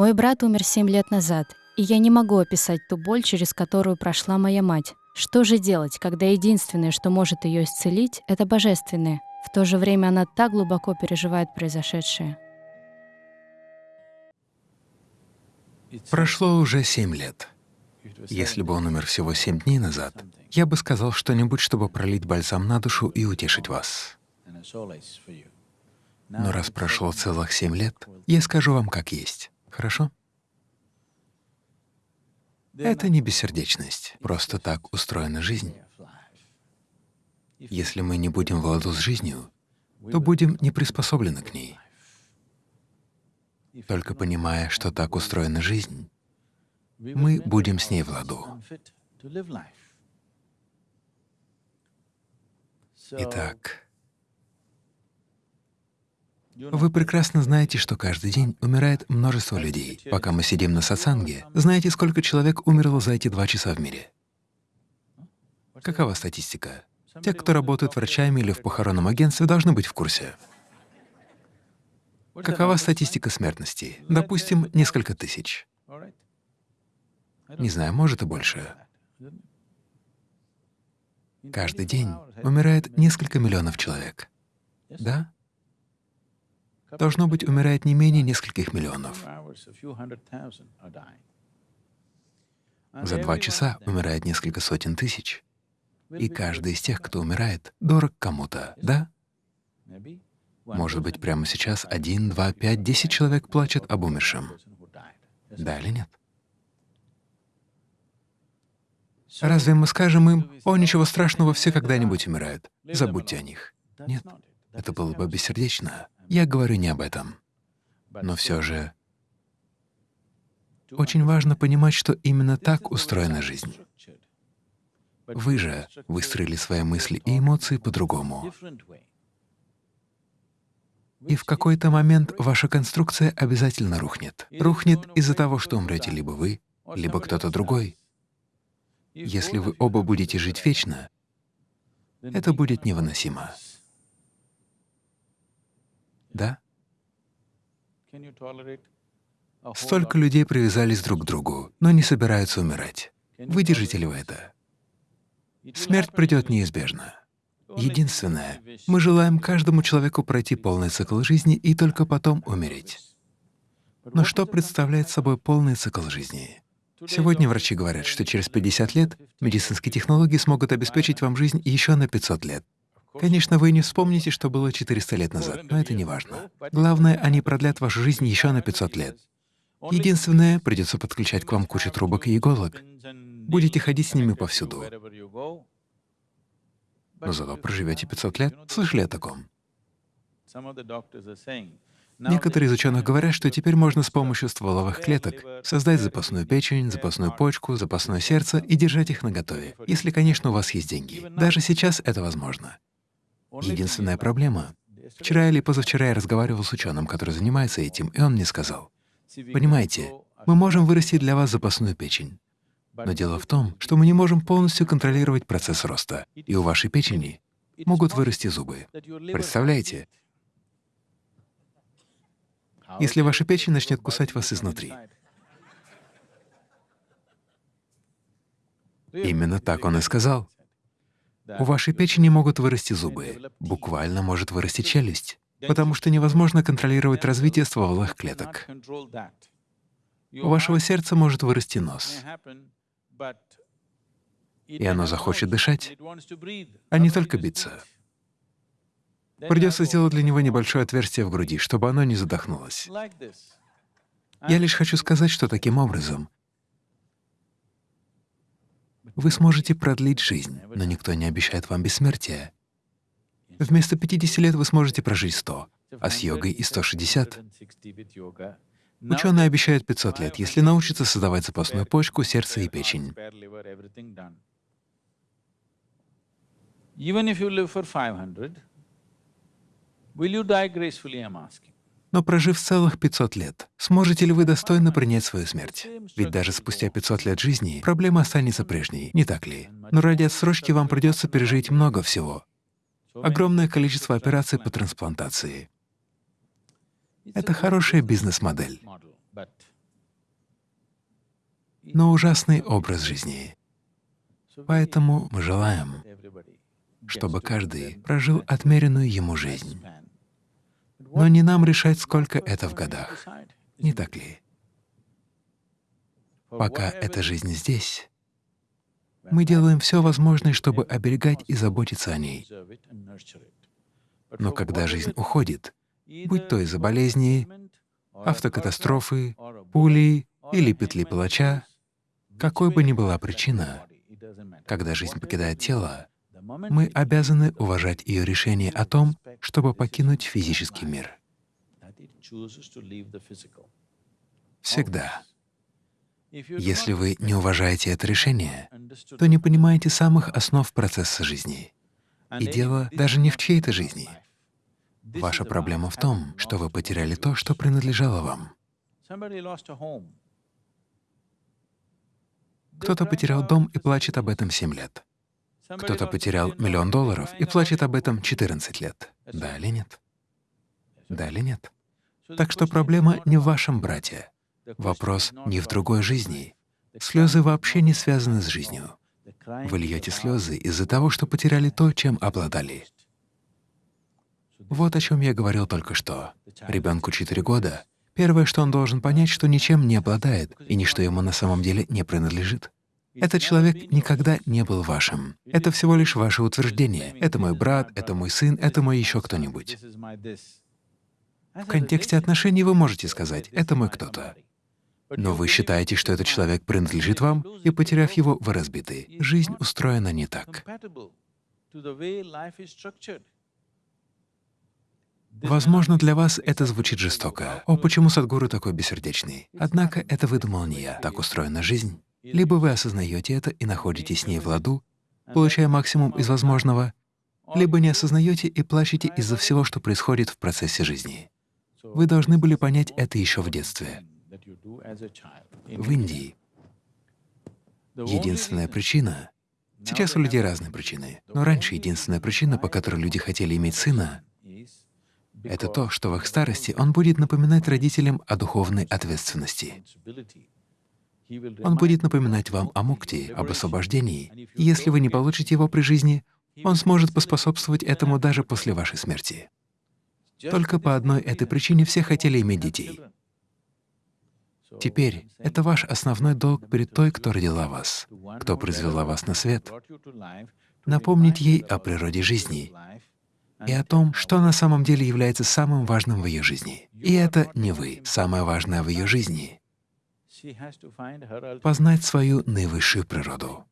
Мой брат умер семь лет назад, и я не могу описать ту боль, через которую прошла моя мать. Что же делать, когда единственное, что может ее исцелить, это божественное? В то же время она так глубоко переживает произошедшее. Прошло уже семь лет. Если бы он умер всего семь дней назад, я бы сказал что-нибудь, чтобы пролить бальзам на душу и утешить вас. Но раз прошло целых семь лет, я скажу вам как есть. Хорошо? Это не бессердечность, просто так устроена жизнь. Если мы не будем в ладу с жизнью, то будем не приспособлены к ней. Только понимая, что так устроена жизнь, мы будем с ней в ладу. Итак, вы прекрасно знаете, что каждый день умирает множество людей. Пока мы сидим на сатсанге, знаете, сколько человек умерло за эти два часа в мире? Какова статистика? Те, кто работают врачами или в похоронном агентстве, должны быть в курсе. Какова статистика смертности? Допустим, несколько тысяч. Не знаю, может и больше. Каждый день умирает несколько миллионов человек. Да? Должно быть, умирает не менее нескольких миллионов. За два часа умирает несколько сотен тысяч. И каждый из тех, кто умирает, дорог кому-то, да? Может быть, прямо сейчас один, два, пять, десять человек плачут об умершем. Да или нет? Разве мы скажем им, «О, ничего страшного, все когда-нибудь умирают, забудьте о них»? Нет, это было бы бессердечно. Я говорю не об этом. Но все же очень важно понимать, что именно так устроена жизнь. Вы же выстроили свои мысли и эмоции по-другому. И в какой-то момент ваша конструкция обязательно рухнет. Рухнет из-за того, что умрете либо вы, либо кто-то другой. Если вы оба будете жить вечно, это будет невыносимо. Да? Столько людей привязались друг к другу, но не собираются умирать. Выдержите ли вы это? Смерть придет неизбежно. Единственное, мы желаем каждому человеку пройти полный цикл жизни и только потом умереть. Но что представляет собой полный цикл жизни? Сегодня врачи говорят, что через 50 лет медицинские технологии смогут обеспечить вам жизнь еще на 500 лет. Конечно, вы не вспомните, что было 400 лет назад, но это не важно. Главное, они продлят вашу жизнь еще на 500 лет. Единственное, придется подключать к вам кучу трубок и иголок. Будете ходить с ними повсюду. Но зато проживете 500 лет. Слышали о таком? Некоторые из ученых говорят, что теперь можно с помощью стволовых клеток создать запасную печень, запасную почку, запасное сердце и держать их наготове, если, конечно, у вас есть деньги. Даже сейчас это возможно. Единственная проблема — вчера или позавчера я разговаривал с ученым, который занимается этим, и он мне сказал, «Понимаете, мы можем вырастить для вас запасную печень, но дело в том, что мы не можем полностью контролировать процесс роста, и у вашей печени могут вырасти зубы. Представляете? Если ваша печень начнет кусать вас изнутри. Именно так он и сказал. У вашей печени могут вырасти зубы, буквально может вырасти челюсть, потому что невозможно контролировать развитие стволовых клеток. У вашего сердца может вырасти нос, и оно захочет дышать, а не только биться. Придется сделать для него небольшое отверстие в груди, чтобы оно не задохнулось. Я лишь хочу сказать, что таким образом вы сможете продлить жизнь, но никто не обещает вам бессмертия. Вместо 50 лет вы сможете прожить 100, а с йогой и 160. Ученые обещают 500 лет, если научатся создавать запасную почку, сердце и печень. Но прожив целых 500 лет, сможете ли вы достойно принять свою смерть? Ведь даже спустя 500 лет жизни проблема останется прежней, не так ли? Но ради отсрочки вам придется пережить много всего. Огромное количество операций по трансплантации. Это хорошая бизнес-модель. но ужасный образ жизни. Поэтому мы желаем, чтобы каждый прожил отмеренную ему жизнь. Но не нам решать, сколько это в годах, не так ли? Пока эта жизнь здесь, мы делаем все возможное, чтобы оберегать и заботиться о ней. Но когда жизнь уходит, будь то из-за болезни, автокатастрофы, пули или петли палача, какой бы ни была причина, когда жизнь покидает тело, мы обязаны уважать ее решение о том, чтобы покинуть физический мир. Всегда. Если вы не уважаете это решение, то не понимаете самых основ процесса жизни. И дело даже не в чьей-то жизни. Ваша проблема в том, что вы потеряли то, что принадлежало вам. Кто-то потерял дом и плачет об этом 7 лет. Кто-то потерял миллион долларов и плачет об этом 14 лет. Да или нет? Да или нет? Так что проблема не в вашем брате. Вопрос не в другой жизни. Слезы вообще не связаны с жизнью. Вы льете слезы из-за того, что потеряли то, чем обладали. Вот о чем я говорил только что. Ребенку 4 года. Первое, что он должен понять, что ничем не обладает и ничто ему на самом деле не принадлежит. Этот человек никогда не был вашим. Это всего лишь ваше утверждение. Это мой брат, это мой сын, это мой еще кто-нибудь. В контексте отношений вы можете сказать «это мой кто-то». Но вы считаете, что этот человек принадлежит вам, и, потеряв его, вы разбиты. Жизнь устроена не так. Возможно, для вас это звучит жестоко. О, почему Садгуру такой бессердечный? Однако это выдумал не я. Так устроена жизнь. Либо вы осознаете это и находитесь с ней в ладу, получая максимум из возможного, либо не осознаете и плачете из-за всего, что происходит в процессе жизни. Вы должны были понять это еще в детстве. В Индии единственная причина — сейчас у людей разные причины, но раньше единственная причина, по которой люди хотели иметь сына, это то, что в их старости он будет напоминать родителям о духовной ответственности. Он будет напоминать вам о мукте, об освобождении, если вы не получите его при жизни, он сможет поспособствовать этому даже после вашей смерти. Только по одной этой причине все хотели иметь детей. Теперь это ваш основной долг перед той, кто родила вас, кто произвела вас на свет, напомнить ей о природе жизни и о том, что на самом деле является самым важным в ее жизни. И это не вы. Самое важное в ее жизни — познать свою наивысшую природу.